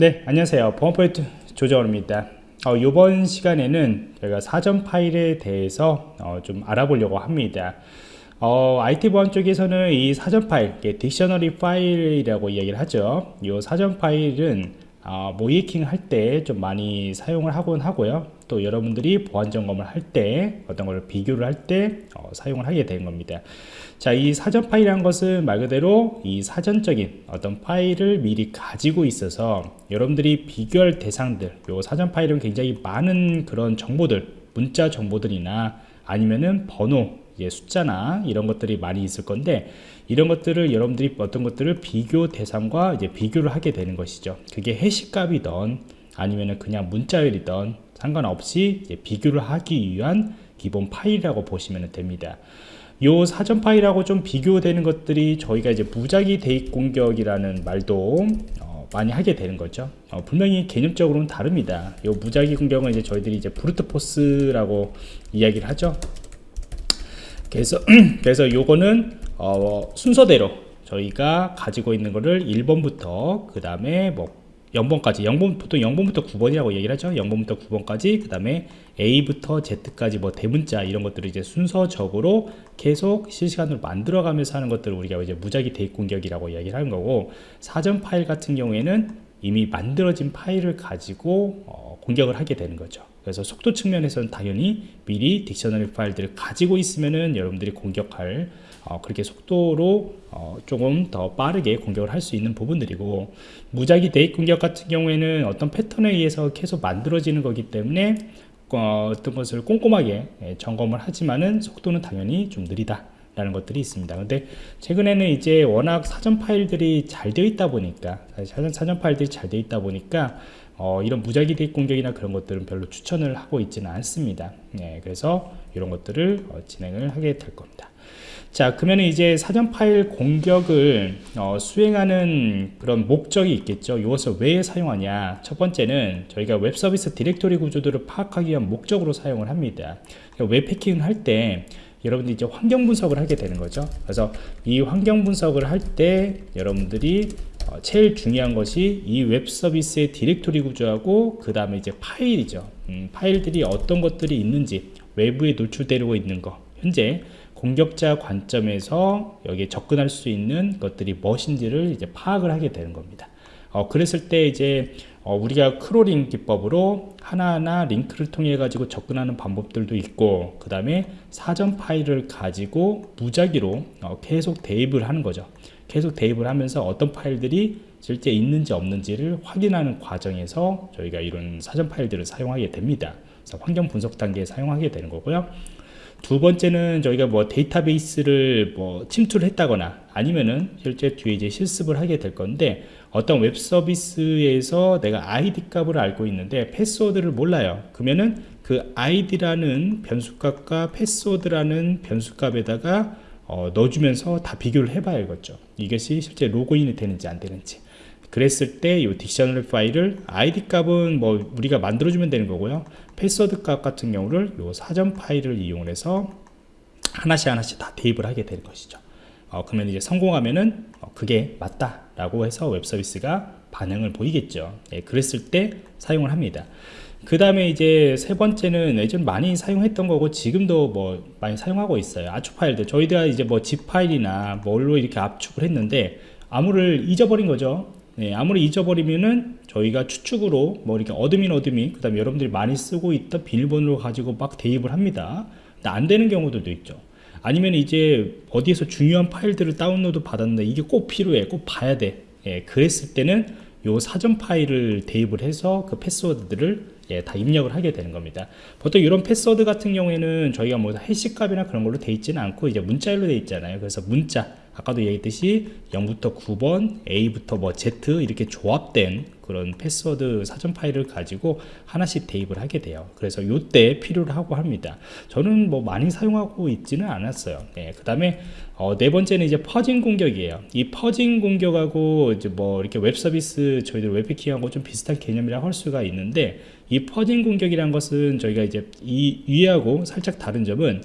네 안녕하세요. 보안프로젝트 조정원입니다. 어, 이번 시간에는 저희가 사전 파일에 대해서 어, 좀 알아보려고 합니다. 어, IT 보안 쪽에서는 이 사전 파일, dictionary 파일이라고 이야기를 하죠. 이 사전 파일은 어, 모의해킹 할 때 좀 많이 사용을 하곤 하고요. 또 여러분들이 보안 점검을 할 때 어떤 걸 비교를 할때 어, 사용을 하게 되는 겁니다. 자 이 사전 파일이라는 것은 말 그대로 이 사전적인 어떤 파일을 미리 가지고 있어서 여러분들이 비교할 대상들 요 사전 파일은 굉장히 많은 그런 정보들 문자 정보들이나 아니면은 번호 예, 숫자나 이런 것들이 많이 있을 건데 이런 것들을 여러분들이 어떤 것들을 비교 대상과 이제 비교를 하게 되는 것이죠. 그게 해시값이던 아니면은 그냥 문자열이던 상관없이 비교를 하기 위한 기본 파일이라고 보시면 됩니다. 요 사전 파일하고 좀 비교되는 것들이 저희가 이제 무작위 대입 공격이라는 말도 어, 많이 하게 되는 거죠. 어, 분명히 개념적으로는 다릅니다. 요 무작위 공격은 이제 저희들이 이제 브루트 포스라고 이야기를 하죠 그래서 그래서 요거는 어, 순서대로 저희가 가지고 있는 거를 1번부터 그 다음에 뭐 0번까지 0번 보통 0번부터 9번이라고 얘기를 하죠. 0번부터 9번까지 그 다음에 A부터 Z까지 뭐 대문자 이런 것들을 이제 순서적으로 계속 실시간으로 만들어 가면서 하는 것들을 우리가 이제 무작위 대입 공격이라고 이야기를 하는 거고 사전 파일 같은 경우에는 이미 만들어진 파일을 가지고 어, 공격을 하게 되는 거죠 그래서 속도 측면에서는 당연히 미리 딕셔너리 파일들을 가지고 있으면은 여러분들이 공격할 어, 그렇게 속도로 어, 조금 더 빠르게 공격을 할 수 있는 부분들이고 무작위 대입 공격 같은 경우에는 어떤 패턴에 의해서 계속 만들어지는 거기 때문에 어, 떤 것을 꼼꼼하게 예, 점검을 하지만은 속도는 당연히 좀 느리다 라는 것들이 있습니다. 근데 최근에는 이제 워낙 사전 파일들이 잘 되어 있다 보니까 사전, 사전 파일들이 잘 되어 있다 보니까 어, 이런 무작위 대입 공격이나 그런 것들은 별로 추천을 하고 있지는 않습니다. 네, 그래서 이런 것들을 어, 진행을 하게 될 겁니다. 자 그러면 이제 사전 파일 공격을 어, 수행하는 그런 목적이 있겠죠. 이것을 왜 사용하냐? 첫 번째는 저희가 웹 서비스 디렉토리 구조들을 파악하기 위한 목적으로 사용을 합니다. 그러니까 웹 해킹을 할 때 여러분들이 이제 환경 분석을 하게 되는 거죠. 그래서 이 환경 분석을 할 때 여러분들이 어, 제일 중요한 것이 이 웹 서비스의 디렉토리 구조하고 그 다음에 이제 파일이죠 음, 파일들이 어떤 것들이 있는지 외부에 노출되고 있는 거 현재 공격자 관점에서 여기에 접근할 수 있는 것들이 무엇인지를 이제 파악을 하게 되는 겁니다. 어, 그랬을 때 이제 어, 우리가 크롤링 기법으로 하나하나 링크를 통해 가지고 접근하는 방법들도 있고 그 다음에 사전 파일을 가지고 무작위로 어, 계속 대입을 하는 거죠. 계속 대입을 하면서 어떤 파일들이 실제 있는지 없는지를 확인하는 과정에서 저희가 이런 사전 파일들을 사용하게 됩니다. 환경 분석 단계에 사용하게 되는 거고요. 두 번째는 저희가 뭐 데이터베이스를 뭐 침투를 했다거나 아니면은 실제 뒤에 이제 실습을 하게 될 건데 어떤 웹 서비스에서 내가 아이디 값을 알고 있는데 패스워드를 몰라요. 그러면은 그 아이디라는 변수값과 패스워드라는 변수값에다가 어, 넣어주면서 다 비교를 해봐야겠죠 이것이 실제 로그인이 되는지 안 되는지. 그랬을 때 이 dictionary 파일을 id 값은 뭐 우리가 만들어주면 되는 거고요. 패스워드 값 같은 경우를 이 사전 파일을 이용해서 하나씩 하나씩 다 대입을 하게 되는 것이죠 어, 그러면 이제 성공하면은 어, 그게 맞다 라고 해서 웹 서비스가 반응을 보이겠죠. 예, 그랬을 때 사용을 합니다. 그 다음에 이제 세 번째는 예전 많이 사용했던 거고 지금도 뭐 많이 사용하고 있어요. 압축 파일들. 저희가 이제 뭐 zip 파일이나 뭘로 이렇게 압축을 했는데 암호를 잊어버린 거죠. 네, 암호를 잊어버리면은 저희가 추측으로 뭐 이렇게 admin admin 그 다음에 여러분들이 많이 쓰고 있던 비밀번호를 가지고 막 대입을 합니다. 안 되는 경우들도 있죠 아니면 이제 어디에서 중요한 파일들을 다운로드 받았는데 이게 꼭 필요해 꼭 봐야 돼. 예, 그랬을 때는 요 사전 파일을 대입을 해서 그 패스워드들을 예, 다 입력을 하게 되는 겁니다. 보통 이런 패스워드 같은 경우에는 저희가 뭐 해시 값이나 그런 걸로 돼 있지는 않고 이제 문자열로 돼 있잖아요. 그래서 문자 아까도 얘기했듯이 0부터 9번 A부터 뭐 Z 이렇게 조합된 그런 패스워드 사전 파일을 가지고 하나씩 대입을 하게 돼요. 그래서 이때 필요로 하고 합니다. 저는 뭐 많이 사용하고 있지는 않았어요. 네, 그 다음에 어, 네 번째는 이제 fuzzing 공격이에요. 이 fuzzing 공격하고 이제 뭐 이렇게 웹 서비스 저희들 웹해킹하고 좀 비슷한 개념이라고 할 수가 있는데 이 fuzzing 공격이란 것은 저희가 이제 이 위하고 살짝 다른 점은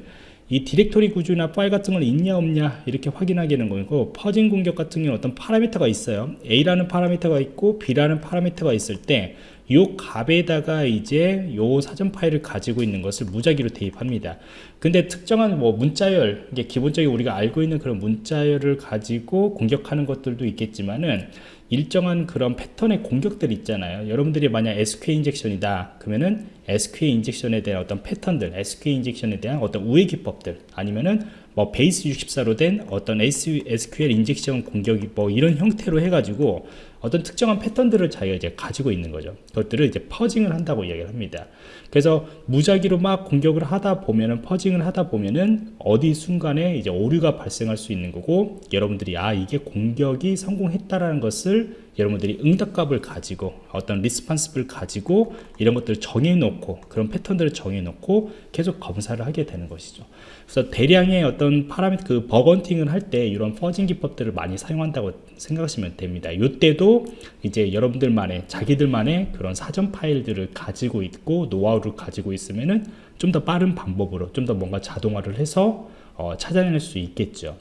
이 디렉토리 구조나 파일 같은 걸 있냐 없냐 이렇게 확인하게 되는 거고 fuzzing 공격 같은 경우는 어떤 파라미터가 있어요. A라는 파라미터가 있고 B라는 파라미터가 있을 때 요 값에다가 이제 요 사전 파일을 가지고 있는 것을 무작위로 대입합니다. 근데 특정한 뭐 문자열 이게 기본적으로 우리가 알고 있는 그런 문자열을 가지고 공격하는 것들도 있겠지만은 일정한 그런 패턴의 공격들 있잖아요. 여러분들이 만약 SQL 인젝션이다 그러면은 SQL 인젝션에 대한 어떤 패턴들 SQL 인젝션에 대한 어떤 우회 기법들 아니면은 뭐 base 64로 된 어떤 SQL injection 공격이 뭐 이런 형태로 해가지고 어떤 특정한 패턴들을 자기가 이제 가지고 있는 거죠. 그것들을 이제 fuzzing을 한다고 이야기를 합니다. 그래서 무작위로 막 공격을 하다 보면은 fuzzing을 하다 보면은 어느 순간에 이제 오류가 발생할 수 있는 거고 여러분들이 아 이게 공격이 성공했다라는 것을 여러분들이 응답값을 가지고 어떤 response를 가지고 이런 것들을 정해놓고 그런 패턴들을 정해놓고 계속 검사를 하게 되는 것이죠. 그래서 대량의 어떤 파라미터 그 bug hunting을 할 때 이런 fuzzing 기법들을 많이 사용한다고 생각하시면 됩니다. 이때도 이제 여러분들만의 자기들만의 그런 사전 파일들을 가지고 있고 노하우를 가지고 있으면은 좀 더 빠른 방법으로 좀 더 뭔가 자동화를 해서 어, 찾아낼 수 있겠죠.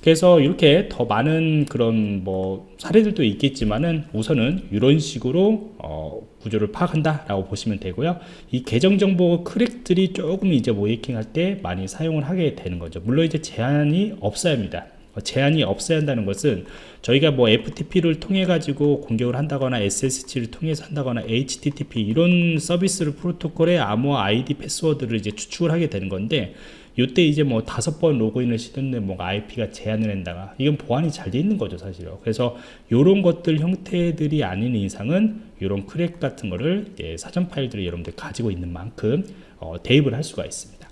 그래서 이렇게 더 많은 그런 뭐 사례들도 있겠지만은 우선은 이런 식으로 어, 구조를 파악한다 라고 보시면 되고요. 이 계정 정보 크랙들이 조금 이제 모이킹 할 때 많이 사용을 하게 되는 거죠. 물론 이제 제한이 없어야 합니다. 어, 제한이 없어야 한다는 것은 저희가 뭐 FTP를 통해 가지고 공격을 한다거나 SSH를 통해서 한다거나 HTTP 이런 서비스를 프로토콜의 암호 아이디 패스워드를 이제 추측을 하게 되는 건데 이때 이제 뭐 다섯 번 로그인을 시켰는데 뭔가 IP가 제한을 한다가 이건 보안이 잘 돼 있는 거죠 사실은. 그래서 이런 것들 형태들이 아닌 이상은 이런 crack 같은 거를 사전 파일들을 여러분들 가지고 있는 만큼 어, 대입을 할 수가 있습니다.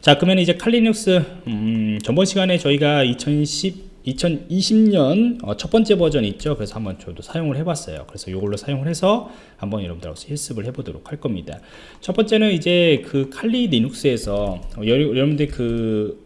자 그러면 이제 Kali Linux 음, 전번 시간에 저희가 2010 2020년 어, 첫 번째 버전 있죠. 그래서 한번 저도 사용을 해봤어요. 그래서 이걸로 사용을 해서 한번 여러분들하고 실습을 해보도록 할 겁니다. 첫 번째는 이제 그 칼리 리눅스에서 어, 여러분들 그,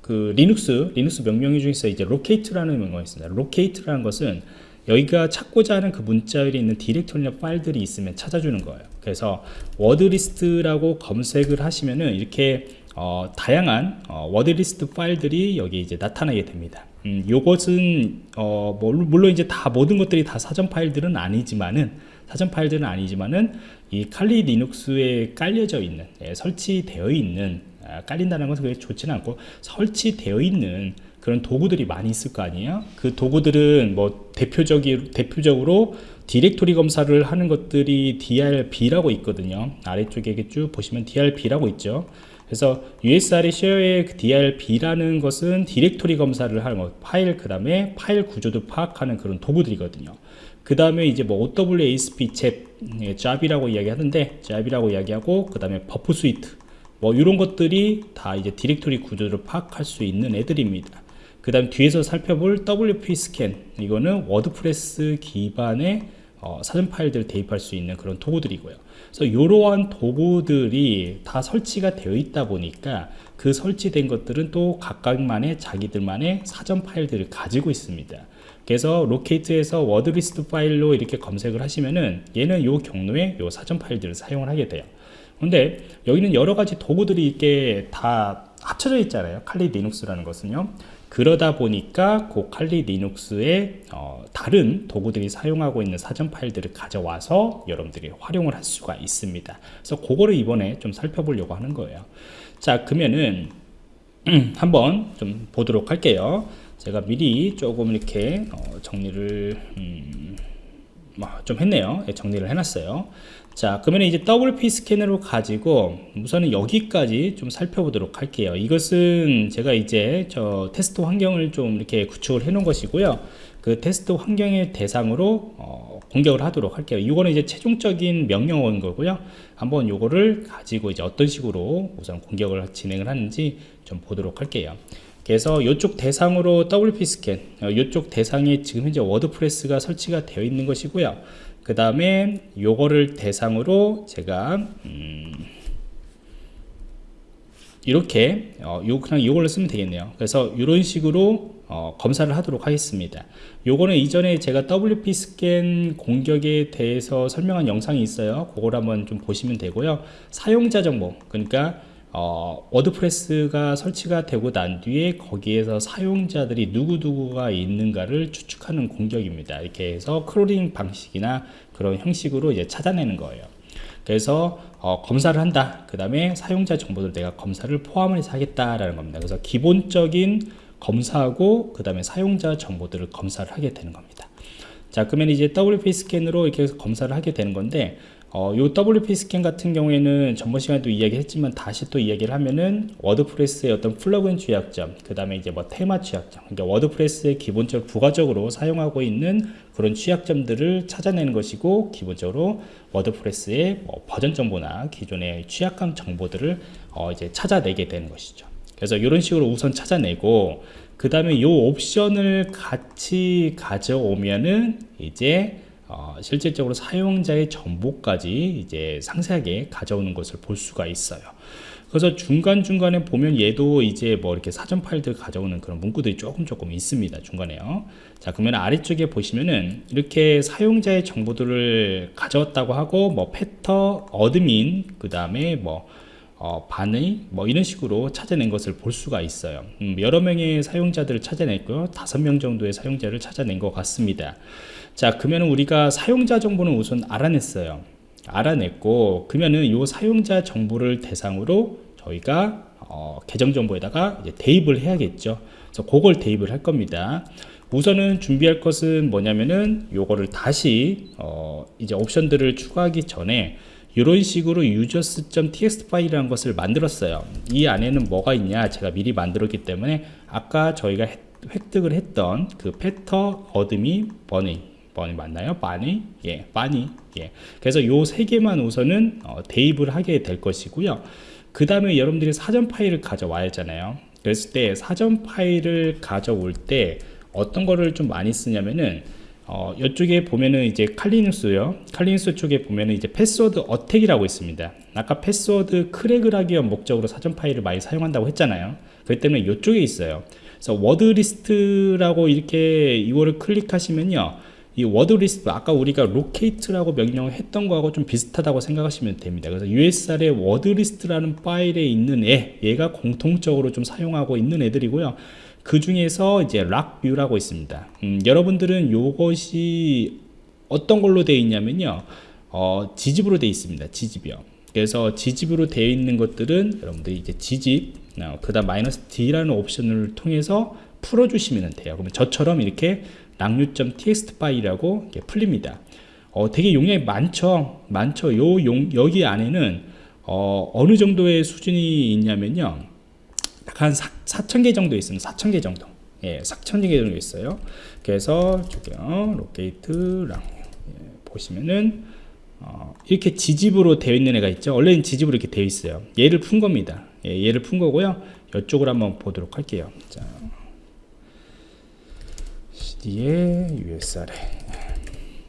그 리눅스 리눅스 명령 중에서 이제 locate라는 명령이 있습니다. locate라는 것은 여기가 찾고자 하는 그 문자열이 있는 디렉토리나 파일들이 있으면 찾아주는 거예요. 그래서 wordlist라고 검색을 하시면은 이렇게 어, 다양한 어, wordlist 파일들이 여기 이제 나타나게 됩니다. 음, 요것은 어, 뭐, 물론 이제 다 모든 것들이 다 사전 파일들은 아니지만은 사전 파일들은 아니지만은 이 칼리 리눅스에 깔려져 있는 예, 설치되어 있는 아, 깔린다는 것은 그게 좋지는 않고 설치되어 있는 그런 도구들이 많이 있을 거 아니에요? 그 도구들은 뭐 대표적이 대표적으로 디렉토리 검사를 하는 것들이 DIRB라고 있거든요. 아래쪽에 쭉 보시면 DIRB라고 있죠 그래서 USR의 쉐어의 그 DIRB라는 것은 디렉토리 검사를 하는 것, 파일 그 다음에 파일 구조도 파악하는 그런 도구들이거든요. 그 다음에 이제 뭐 OWASP ZAP, 예, 잡이라고 이야기하는데 잡이라고 이야기하고 그 다음에 Burp Suite 뭐 이런 것들이 다 이제 디렉토리 구조를 파악할 수 있는 애들입니다. 그 다음 뒤에서 살펴볼 WPScan 이거는 WordPress 기반의 어, 사전 파일들을 대입할 수 있는 그런 도구들이고요. 그래서 이러한 도구들이 다 설치가 되어 있다 보니까 그 설치된 것들은 또 각각만의 자기들만의 사전 파일들을 가지고 있습니다. 그래서 locate에서 wordlist 파일로 이렇게 검색을 하시면은 얘는 이 경로에 이 사전 파일들을 사용을 하게 돼요. 근데 여기는 여러 가지 도구들이 이렇게 다 합쳐져 있잖아요. 칼리 리눅스라는 것은요. 그러다 보니까 그 칼리 리눅스의 어, 다른 도구들이 사용하고 있는 사전 파일들을 가져와서 여러분들이 활용을 할 수가 있습니다. 그래서 그거를 이번에 좀 살펴보려고 하는 거예요. 자, 그러면은 한번 좀 보도록 할게요. 제가 미리 조금 이렇게 어, 정리를 음, 뭐좀 했네요. 예, 정리를 해놨어요. 자 그러면 이제 WP 스캐너로 가지고 우선은 여기까지 좀 살펴보도록 할게요. 이것은 제가 이제 저 테스트 환경을 좀 이렇게 구축을 해 놓은 것이고요. 그 테스트 환경의 대상으로 어, 공격을 하도록 할게요. 이거는 이제 최종적인 명령어인 거고요. 한번 요거를 가지고 이제 어떤 식으로 우선 공격을 진행을 하는지 좀 보도록 할게요. 그래서 이쪽 대상으로 WP 스캔 이쪽 어, 대상에 지금 현재 워드프레스가 설치가 되어 있는 것이고요 그 다음에 요거를 대상으로 제가 음 이렇게 어, 요 그냥 이걸로 쓰면 되겠네요. 그래서 이런 식으로 어, 검사를 하도록 하겠습니다. 요거는 이전에 제가 WP 스캔 공격에 대해서 설명한 영상이 있어요. 그걸 한번 좀 보시면 되고요. 사용자 정보 그러니까 어, 워드프레스가 설치가 되고 난 뒤에 거기에서 사용자들이 누구누구가 있는가를 추측하는 공격입니다. 이렇게 해서 크롤링 방식이나 그런 형식으로 이제 찾아내는 거예요. 그래서 어, 검사를 한다. 그 다음에 사용자 정보를 내가 검사를 포함을 해서 하겠다라는 겁니다. 그래서 기본적인 검사하고 그 다음에 사용자 정보들을 검사를 하게 되는 겁니다. 자 그러면 이제 WP 스캔으로 이렇게 해서 검사를 하게 되는 건데 어, 요 WP 스캔 같은 경우에는 전번 시간에도 이야기했지만 다시 또 이야기를 하면은 워드프레스의 어떤 플러그인 취약점, 그 다음에 이제 뭐 테마 취약점, 그러니까 워드프레스의 기본적 부가적으로 사용하고 있는 그런 취약점들을 찾아내는 것이고 기본적으로 워드프레스의 뭐 버전 정보나 기존의 취약감 정보들을 어, 이제 찾아내게 되는 것이죠. 그래서 이런 식으로 우선 찾아내고 그 다음에 이 옵션을 같이 가져오면은 이제 어, 실질적으로 사용자의 정보까지 이제 상세하게 가져오는 것을 볼 수가 있어요. 그래서 중간중간에 보면 얘도 이제 뭐 이렇게 사전 파일들 가져오는 그런 문구들이 조금 조금 있습니다. 중간에요. 자, 그러면 아래쪽에 보시면은 이렇게 사용자의 정보들을 가져왔다고 하고 뭐 패터, 어드민, 그 다음에 뭐 어, 반의 뭐 이런 식으로 찾아낸 것을 볼 수가 있어요. 음, 여러 명의 사용자들을 찾아냈고요. 다섯 명 정도의 사용자를 찾아낸 것 같습니다. 자 그러면 우리가 사용자 정보는 우선 알아냈어요. 알아냈고 그러면은 이 사용자 정보를 대상으로 저희가 어, 계정 정보에다가 이제 대입을 해야겠죠. 그래서 그걸 대입을 할 겁니다. 우선은 준비할 것은 뭐냐면은 요거를 다시 어, 이제 옵션들을 추가하기 전에 이런 식으로 users.txt 파일이라는 것을 만들었어요 이 안에는 뭐가 있냐 제가 미리 만들었기 때문에 아까 저희가 획득을 했던 그 패터 어드미 버니 버니 맞나요? 바니? 예, 바니 예. 그래서 요 세 개만 우선은 어, 대입을 하게 될 것이고요 그 다음에 여러분들이 사전 파일을 가져와야 하잖아요 그랬을 때 사전 파일을 가져올 때 어떤 거를 좀 많이 쓰냐면은 어, 이쪽에 보면은 이제 칼리누스요. 칼리누스 쪽에 보면은 이제 패스워드 어택이라고 있습니다. 아까 패스워드 크랙을 하기 위한 목적으로 사전 파일을 많이 사용한다고 했잖아요. 그렇기 때문에 이쪽에 있어요. 그래서 워드 리스트라고 이렇게 이거를 클릭하시면요. 이 워드 리스트 아까 우리가 로케이트라고 명령을 했던 거하고 좀 비슷하다고 생각하시면 됩니다. 그래서 USR의 워드 리스트라는 파일에 있는 애, 얘가 공통적으로 좀 사용하고 있는 애들이고요. 그 중에서 이제 락뷰라고 있습니다. 음, 여러분들은 이것이 어떤 걸로 되어 있냐면요. 어, 지집으로 되어 있습니다. 지집이요. 그래서 지집으로 되어 있는 것들은 여러분들이 이제 지집, 어, 그 다음 마이너스 D라는 옵션을 통해서 풀어주시면 돼요. 그러면 저처럼 이렇게 락류.txt 파일이라고 풀립니다. 어, 되게 용량이 많죠. 많죠. 요 용, 여기 안에는 어, 어느 정도의 수준이 있냐면요. 한 4, 천개 정도 있습니다. 4천개 정도. 예, 4천개 정도 있어요. 그래서 저기요, 로케이트랑 예, 보시면은 어, 이렇게 지집으로 되어 있는 애가 있죠. 원래는 지집으로 이렇게 되어 있어요. 얘를 푼 겁니다. 예, 얘를 푼 거고요. 이쪽으로 한번 보도록 할게요. 자, CD에 USR에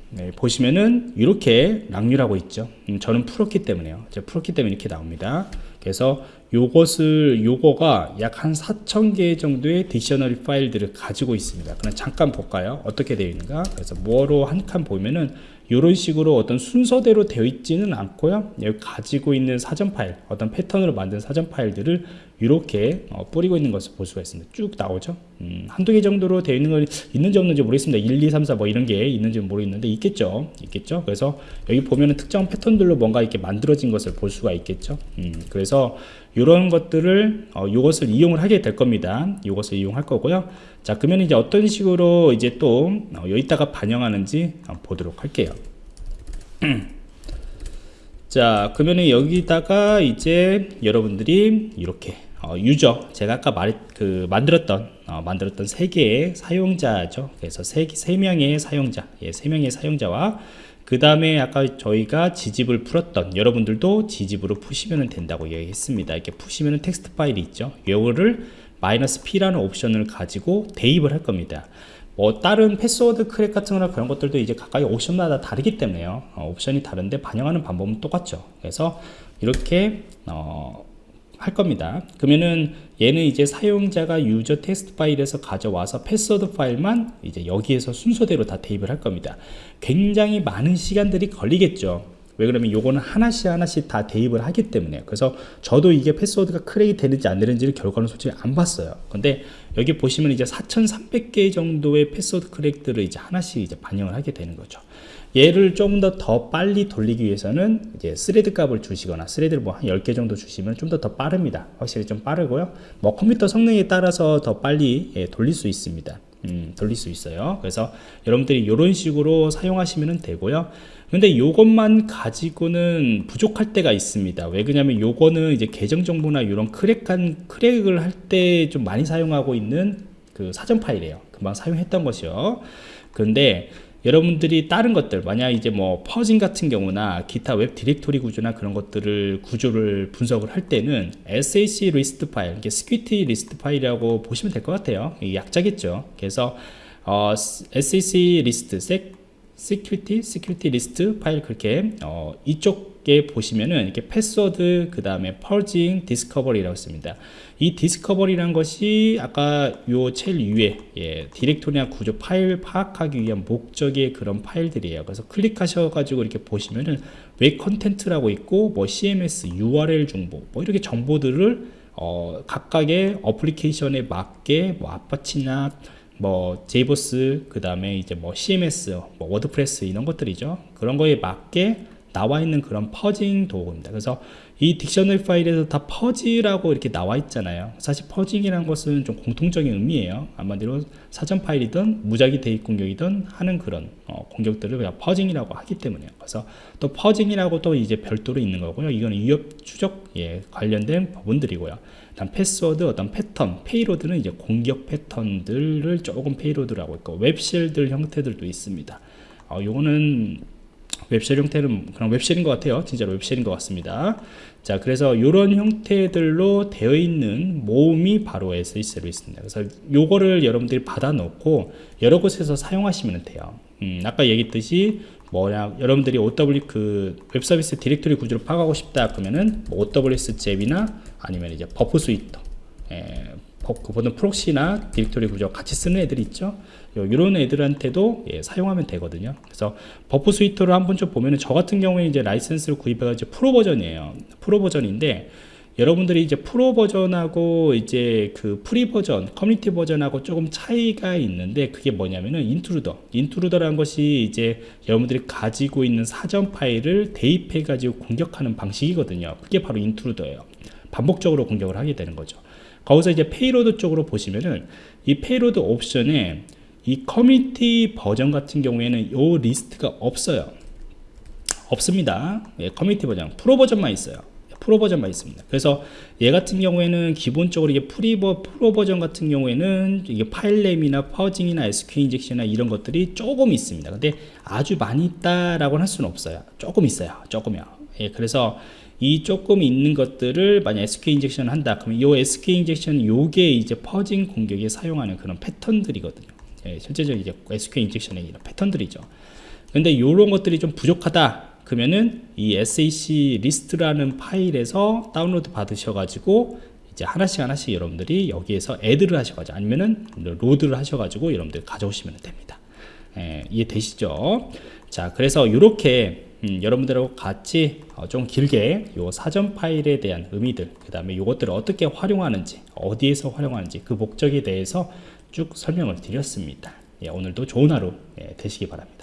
네, 보시면은 이렇게 락류라고 있죠. 음, 저는 풀었기 때문에요. 제가 풀었기 때문에 이렇게 나옵니다. 그래서 요것을 요거가 약 한 4,000개 정도의 딕셔너리 파일들을 가지고 있습니다. 그럼 잠깐 볼까요? 어떻게 되어 있는가? 그래서 뭐로 한 칸 보면은 이런 식으로 어떤 순서대로 되어 있지는 않고요. 여기 가지고 있는 사전 파일, 어떤 패턴으로 만든 사전 파일들을 이렇게 어, 뿌리고 있는 것을 볼 수가 있습니다. 쭉 나오죠. 음, 한두 개 정도로 되어 있는 건 있는지 없는지 모르겠습니다. 1, 2, 3, 4 뭐 이런 게 있는지 모르겠는데 있겠죠. 있겠죠. 그래서 여기 보면은 특정 패턴들로 뭔가 이렇게 만들어진 것을 볼 수가 있겠죠. 음, 그래서 이런 것들을 어, 이것을 이용을 하게 될 겁니다. 이것을 이용할 거고요. 자, 그러면 이제 어떤 식으로 이제 또 어, 여기다가 반영하는지 보도록 할게요. 자, 그러면 여기다가 이제 여러분들이 이렇게 어, 유저 제가 아까 말 그 만들었던 어, 만들었던 세 개의 사용자죠. 그래서 세, 세 명의 사용자, 예, 세 명의 사용자와 그 다음에 아까 저희가 지집을 풀었던 여러분들도 지집으로 푸시면 된다고 얘기했습니다. 이렇게 푸시면 텍스트 파일이 있죠. 이거를 마이너스 P라는 옵션을 가지고 대입을 할 겁니다. 뭐 다른 패스워드 크랙 같은 거나 그런 것들도 이제 각각의 옵션마다 다르기 때문에요. 어, 옵션이 다른데 반영하는 방법은 똑같죠. 그래서 이렇게 어, 할 겁니다. 그러면은 얘는 이제 사용자가 유저 텍스트 파일에서 가져와서 패스워드 파일만 이제 여기에서 순서대로 다 대입을 할 겁니다. 굉장히 많은 시간들이 걸리겠죠. 왜 그러면 요거는 하나씩 하나씩 다 대입을 하기 때문에 그래서 저도 이게 패스워드가 크랙이 되는지 안 되는지를 결과는 솔직히 안 봤어요. 근데 여기 보시면 이제 4300개 정도의 패스워드 크랙들을 이제 하나씩 이제 반영을 하게 되는 거죠. 얘를 좀더더 빨리 돌리기 위해서는 이제 스레드 값을 주시거나 스레드를 뭐 한 10개 정도 주시면 좀 더더 빠릅니다. 확실히 좀 빠르고요. 뭐 컴퓨터 성능에 따라서 더 빨리 예, 돌릴 수 있습니다 음, 돌릴 수 있어요. 그래서 여러분들이 이런 식으로 사용하시면 되고요. 근데 요것만 가지고는 부족할 때가 있습니다. 왜 그러냐면 요거는 이제 계정 정보나 이런 크랙한 크랙을 할 때 좀 많이 사용하고 있는 그 사전 파일이에요. 금방 사용했던 것이요. 근데 여러분들이 다른 것들 만약 이제 뭐 퍼징 같은 경우나 기타 웹 디렉토리 구조나 그런 것들을 구조를 분석을 할 때는 SAC 리스트 파일 이게 스퀴티 리스트 파일이라고 보시면 될 것 같아요. 이 약자겠죠. 그래서 어, SAC 리스트 security security 리스트 파일 그렇게 어, 이쪽에 보시면은 이렇게 패스워드 그 다음에 펄징 디스커버리라고 있습니다. 이 디스커버리란 것이 아까 요 제일 위에 예, 디렉토리나 구조 파일 파악하기 위한 목적의 그런 파일들이에요. 그래서 클릭하셔 가지고 이렇게 보시면은 웹 컨텐츠라고 있고 뭐 CMS URL 정보 뭐 이렇게 정보들을 어, 각각의 어플리케이션에 맞게 뭐 아파치나 뭐 제이버스 그 다음에 이제 뭐 CMS 뭐 워드프레스 이런 것들이죠. 그런 거에 맞게 나와 있는 그런 퍼징 도구입니다. 그래서 이 딕셔너리 파일에서 다 퍼지라고 이렇게 나와 있잖아요. 사실 퍼징이라는 것은 좀 공통적인 의미예요. 한마디로 사전 파일이든 무작위 대입 공격이든 하는 그런 어, 공격들을 그냥 퍼징이라고 하기 때문에요. 그래서 또 퍼징이라고 또 이제 별도로 있는 거고요. 이거는 위협 추적 예, 관련된 부분들이고요. 다음 패스워드 어떤 패턴 payload는 이제 공격 패턴들을 조금 payload라고 있고 web shell들 형태들도 있습니다. 어, 요거는 web shell 형태는 그런 web shell인 것 같아요. 진짜로 web shell인 것 같습니다. 자 그래서 이런 형태들로 되어 있는 모음이 바로 SecLists로 있습니다. 그래서 요거를 여러분들이 받아 놓고 여러 곳에서 사용하시면 돼요. 음, 아까 얘기했듯이 뭐냐 여러분들이 OW 그 웹서비스 디렉토리 구조를 파악하고 싶다 그러면은 뭐 OWS 잽이나 아니면 이제 Burp Suite 예, 그 보통 proxy나 디렉토리 구조 같이 쓰는 애들이 있죠. 이런 애들한테도 예, 사용하면 되거든요. 그래서 Burp Suite를 한번 좀 보면은 저 같은 경우에 이제 라이센스를 구입해가지고 프로 버전이에요. 프로 버전인데 여러분들이 이제 프로 버전하고 이제 그 프리 버전 커뮤니티 버전하고 조금 차이가 있는데 그게 뭐냐면은 Intruder. Intruder라는 것이 이제 여러분들이 가지고 있는 사전 파일을 대입해 가지고 공격하는 방식이거든요. 그게 바로 Intruder예요 반복적으로 공격을 하게 되는 거죠. 거기서 이제 payload 쪽으로 보시면은 이 payload 옵션에 이 커뮤니티 버전 같은 경우에는 요 리스트가 없어요. 없습니다. 예, 커뮤니티 버전 프로 버전만 있어요. 프로 버전만 있습니다. 그래서 얘 같은 경우에는 기본적으로 이게 프리버 프로 버전 같은 경우에는 이게 file name이나 fuzzing이나 SQ 인젝션이나 이런 것들이 조금 있습니다. 근데 아주 많이 있다라고 할 수는 없어요. 조금 있어요. 조금이요. 예, 그래서 이 조금 있는 것들을 만약 SQ 인젝션을 한다 그러면 이 SQL injection 요게 이제 fuzzing 공격에 사용하는 그런 패턴들이거든요 예, 실제적인 이제 SQ 인젝션의 이런 패턴들이죠 근데 이런 것들이 좀 부족하다 그러면은 이 SecLists라는 파일에서 다운로드 받으셔가지고 이제 하나씩 하나씩 여러분들이 여기에서 add를 하셔가지고 아니면은 load를 하셔가지고 여러분들 가져오시면 됩니다. 예, 이해되시죠? 자, 그래서 이렇게 음, 여러분들하고 같이 어, 좀 길게 요 사전 파일에 대한 의미들 그 다음에 이것들을 어떻게 활용하는지 어디에서 활용하는지 그 목적에 대해서 쭉 설명을 드렸습니다. 예, 오늘도 좋은 하루 예, 되시기 바랍니다